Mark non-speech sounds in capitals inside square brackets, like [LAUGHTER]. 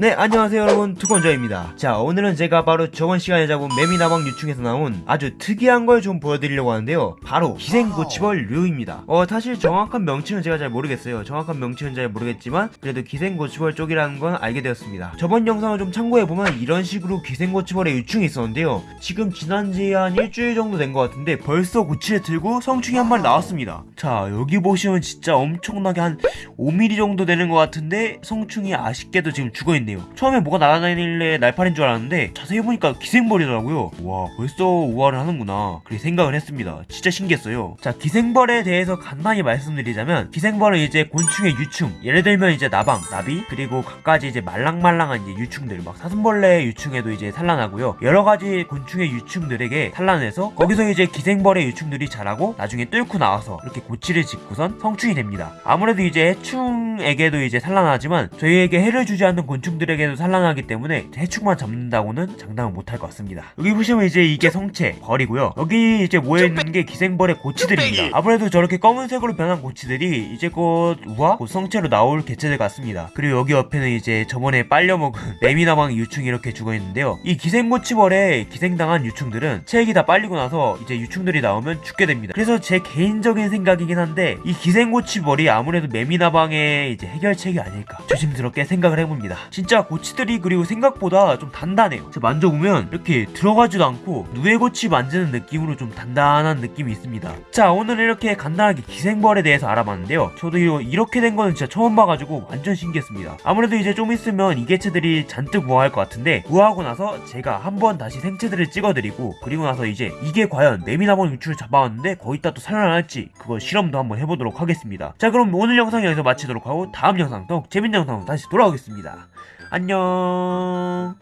네 안녕하세요 여러분. 투건저입니다. 자 오늘은 제가 바로 저번 시간에 잡은 매미나방 유충에서 나온 아주 특이한 걸 좀 보여드리려고 하는데요. 바로 기생고치벌 류입니다. 어 사실 정확한 명칭은 제가 잘 모르겠어요. 정확한 명칭은 잘 모르겠지만 그래도 기생고치벌 쪽이라는 건 알게 되었습니다. 저번 영상을 좀 참고해보면 이런 식으로 기생고치벌의 유충이 있었는데요. 지금 지난 지 한 일주일 정도 된 것 같은데 벌써 고치를 들고 성충이 한 마리 나왔습니다. 자 여기 보시면 진짜 엄청나게 한 5mm 정도 되는 것 같은데 성충이 아쉽게도 지금 죽어있네요 처음에 뭐가 날아다니길래 날파리인 줄 알았는데 자세히 보니까 기생벌이더라고요. 와 벌써 우화를 하는구나. 그렇게 생각을 했습니다. 진짜 신기했어요. 자 기생벌에 대해서 간단히 말씀드리자면 기생벌은 이제 곤충의 유충. 예를 들면 이제 나방, 나비 그리고 갖가지 이제 말랑말랑한 이제 유충들 막 사슴벌레 유충에도 이제 산란하고요. 여러 가지 곤충의 유충들에게 산란해서 거기서 이제 기생벌의 유충들이 자라고 나중에 뚫고 나와서 이렇게 고치를 짓고선 성충이 됩니다. 아무래도 이제 해충에게도 이제 산란하지만 저희에게 해를 주지 않는 곤충 들에게도 산란하기 때문에 해충만 잡는다고는 장담을 못할 것 같습니다. 여기 보시면 이제 이게 성체 벌이고요. 여기 이제 모여있는 게 기생벌의 고치들입니다. 아무래도 저렇게 검은색으로 변한 고치들이 이제 곧 우화 곧 성체로 나올 개체들 같습니다. 그리고 여기 옆에는 이제 저번에 빨려먹은 [LAUGHS] 레미나방 유충이 이렇게 죽어있는데요. 이 기생고치벌에 기생당한 유충들은 체액이 다 빨리고 나서 이제 유충들이 나오면 죽게 됩니다. 그래서 제 개인적인 생각이긴 한데 이 기생고치벌이 아무래도 매미나방의 이제 해결책이 아닐까 조심스럽게 생각을 해봅니다 진짜 고치들이 그리고 생각보다 좀 단단해요. 만져보면 이렇게 들어가지도 않고 누에고치 만지는 느낌으로 좀 단단한 느낌이 있습니다. 자 오늘 이렇게 간단하게 기생벌에 대해서 알아봤는데요. 저도 이렇게 된 거는 진짜 처음 봐가지고 완전 신기했습니다. 아무래도 이제 좀 있으면 이 개체들이 잔뜩 우아할 것 같은데 우아하고 나서 제가 한번 다시 생체들을 찍어드리고 그리고 나서 이제 이게 과연 매미나몬 유출을 잡아왔는데 거기다 또 살아날지 그거 실험도 한번 해보도록 하겠습니다. 자 그럼 오늘 영상 여기서 마치도록 하고 다음 영상 더욱 재밌는 영상으로 다시 돌아오겠습니다 안녕